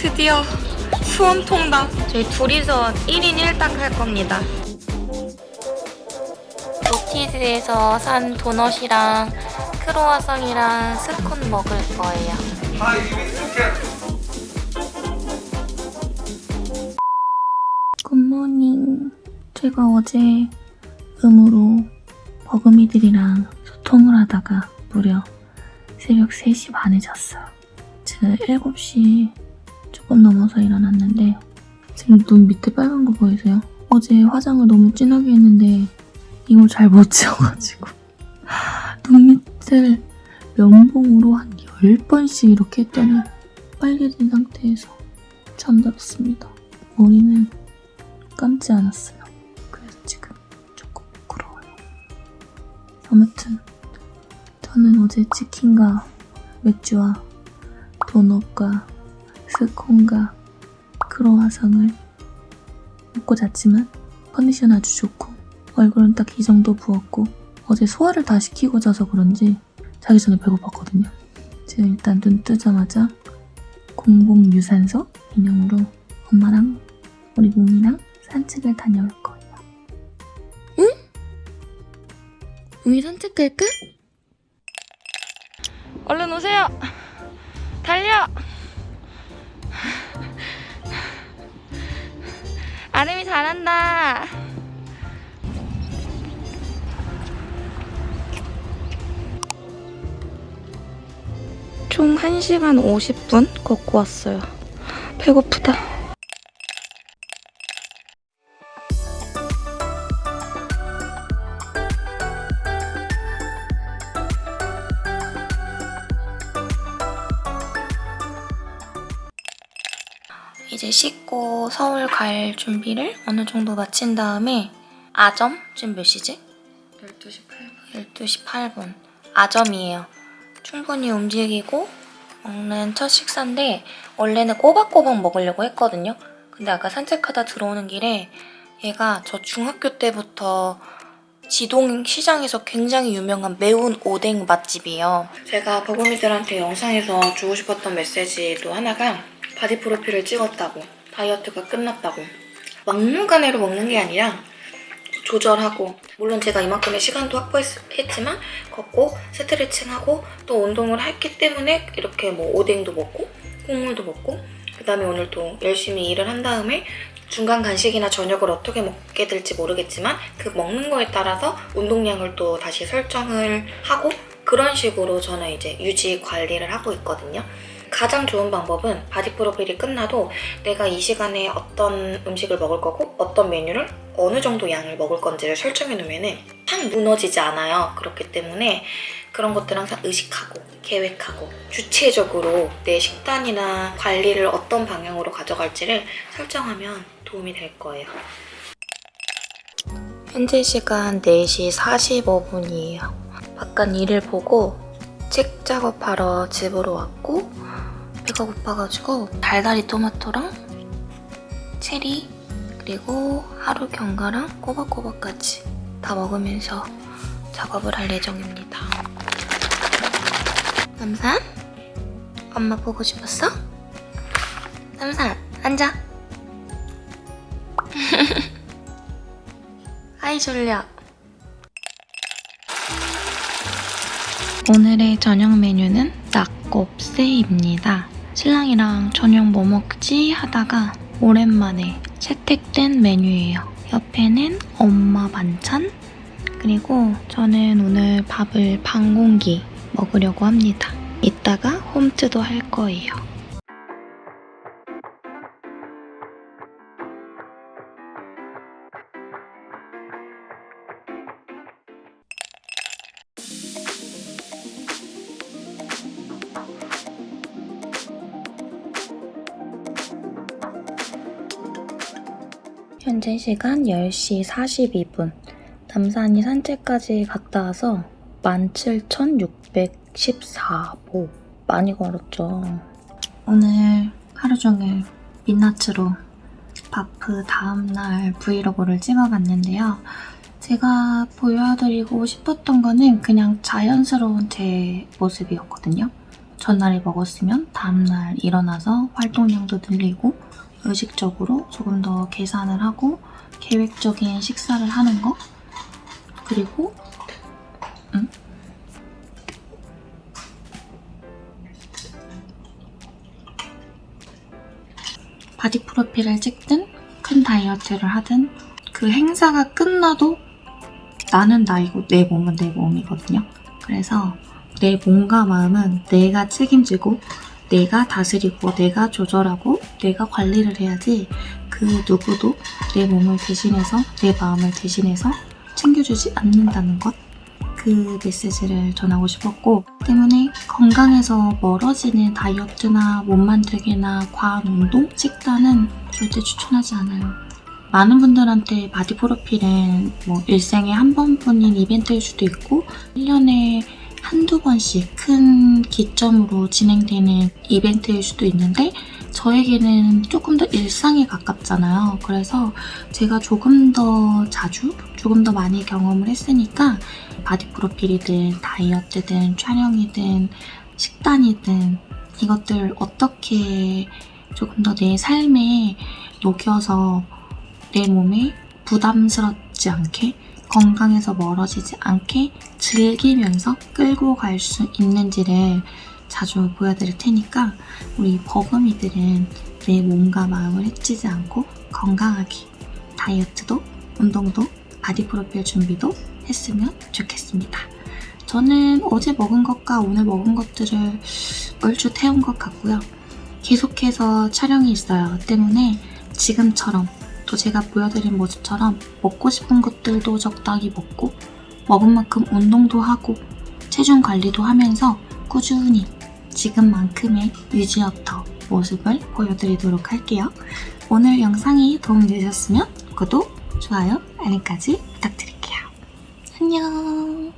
드디어 수원 통닭. 저희 둘이서 1인 1닭 할 겁니다. 로티즈에서 산 도넛이랑 크로와상이랑 스콘 먹을 거예요. 굿모닝. 제가 어제 음으로 버금이들이랑 소통을 하다가 무려 새벽 3시 반에 잤어요. 지금 7시 조금 넘어서 일어났는데 지금 눈 밑에 빨간 거 보이세요? 어제 화장을 너무 진하게 했는데 이걸 잘 못 지워가지고 눈 밑을 면봉으로 한 10번씩 이렇게 했더니 빨개진 상태에서 잠들었습니다. 머리는 감지 않았어요. 그래서 지금 조금 부끄러워요. 아무튼 저는 어제 치킨과 맥주와 도넛과 스콘과 크로와상을 먹고 잤지만 컨디션 아주 좋고 얼굴은 딱 이 정도 부었고 어제 소화를 다 시키고 자서 그런지 자기 전에 배고팠거든요. 지금 일단 눈 뜨자마자 공복 유산소 기념으로 엄마랑 우리 몽이랑 산책을 다녀올 거예요. 응? 우리 산책 갈까? 얼른 오세요. 달려. 아름이 잘한다. 총 1시간 50분 걷고 왔어요. 배고프다. 이제 씻고 서울 갈 준비를 어느 정도 마친 다음에 아점? 지금 몇 시지? 12시 8분. 12시 8분. 아점이에요. 충분히 움직이고 먹는 첫 식사인데 원래는 꼬박꼬박 먹으려고 했거든요. 근데 아까 산책하다 들어오는 길에 얘가 저 중학교 때부터 지동 시장에서 굉장히 유명한 매운 오뎅 맛집이에요. 제가 버금이들한테 영상에서 주고 싶었던 메시지도 하나가 body 프로필을 찍었다고 다이어트가 끝났다고 막무가내로 먹는 게 아니라 조절하고 물론 제가 이만큼의 시간도 확보했지만 걷고 스트레칭하고 또 운동을 했기 때문에 이렇게 뭐 오뎅도 먹고 국물도 먹고 그 다음에 오늘 또 열심히 일을 한 다음에 중간 간식이나 저녁을 어떻게 먹게 될지 모르겠지만 그 먹는 거에 따라서 운동량을 또 다시 설정을 하고 그런 식으로 저는 이제 유지 관리를 하고 있거든요. 가장 좋은 방법은 바디 프로필이 끝나도 내가 이 시간에 어떤 음식을 먹을 거고 어떤 메뉴를 어느 정도 양을 먹을 건지를 설정해 놓으면 탁 무너지지 않아요. 그렇기 때문에 그런 것들 항상 의식하고 계획하고 주체적으로 내 식단이나 관리를 어떤 방향으로 가져갈지를 설정하면 도움이 될 거예요. 현재 시간 4시 45분이에요. 바깥 일을 보고 책 작업하러 집으로 왔고 배가 고파가지고 달달이 토마토랑 체리 그리고 하루 견과랑 꼬박꼬박까지 다 먹으면서 작업을 할 예정입니다. 남산? 엄마 보고 싶었어? 남산 앉아. 아이 졸려. 오늘의 저녁 메뉴는 낙곱새입니다. 신랑이랑 저녁 뭐 먹지 하다가 오랜만에 채택된 메뉴예요. 옆에는 엄마 반찬 그리고 저는 오늘 밥을 반 공기 먹으려고 합니다. 이따가 홈트도 할 거예요. 현재 시간 10시 42분. 남산이 산책까지 갔다 와서 17,614보. 많이 걸었죠. 오늘 하루 종일 민낯으로 바프 다음날 브이로그를 찍어봤는데요. 제가 보여드리고 싶었던 거는 그냥 자연스러운 제 모습이었거든요. 전날에 먹었으면 다음날 일어나서 활동량도 늘리고 의식적으로 조금 더 계산을 하고 계획적인 식사를 하는 거 그리고 음? 바디 프로필을 찍든 큰 다이어트를 하든 그 행사가 끝나도 나는 나이고 내 몸은 내 몸이거든요. 그래서 내 몸과 마음은 내가 책임지고 내가 다스리고 내가 조절하고 내가 관리를 해야지 그 누구도 내 몸을 대신해서 내 마음을 대신해서 챙겨주지 않는다는 것. 그 메시지를 전하고 싶었고 때문에 건강에서 멀어지는 다이어트나 몸 만들기나 과한 운동, 식단은 절대 추천하지 않아요. 많은 분들한테 바디 프로필은 뭐 일생에 한 번뿐인 이벤트일 수도 있고 1년에 한두 번씩 큰 기점으로 진행되는 이벤트일 수도 있는데 저에게는 조금 더 일상에 가깝잖아요. 그래서 제가 조금 더 자주, 조금 더 많이 경험을 했으니까 바디 프로필이든 다이어트든 촬영이든 식단이든 이것들 어떻게 조금 더 내 삶에 녹여서 내 몸에 부담스럽지 않게 건강에서 멀어지지 않게 즐기면서 끌고 갈 수 있는지를 자주 보여드릴 테니까 우리 버금이들은 내 몸과 마음을 해치지 않고 건강하게 다이어트도 운동도 바디 프로필 준비도 했으면 좋겠습니다. 저는 어제 먹은 것과 오늘 먹은 것들을 얼추 태운 것 같고요. 계속해서 촬영이 있어요. 때문에 지금처럼 또 제가 보여드린 모습처럼 먹고 싶은 것들도 적당히 먹고 먹은 만큼 운동도 하고 체중 관리도 하면서 꾸준히 지금만큼의 유지어터 모습을 보여드리도록 할게요. 오늘 영상이 도움되셨으면 구독, 좋아요, 알림까지 부탁드릴게요. 안녕